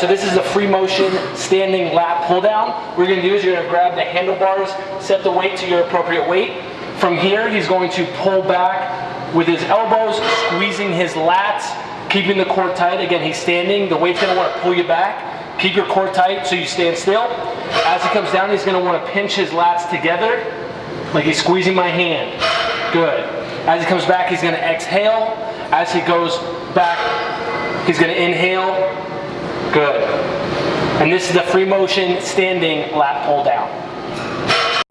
so this is a free motion standing lat pull down. What you're gonna do is you're gonna grab the handlebars, set the weight to your appropriate weight. From here, he's going to pull back with his elbows, squeezing his lats, keeping the core tight. Again, he's standing, the weight's gonna wanna pull you back. Keep your core tight so you stand still. As he comes down, he's gonna wanna pinch his lats together, like he's squeezing my hand. Good. As he comes back, he's gonna exhale. As he goes back, he's gonna inhale. Good. And this is the free motion standing lat pull down.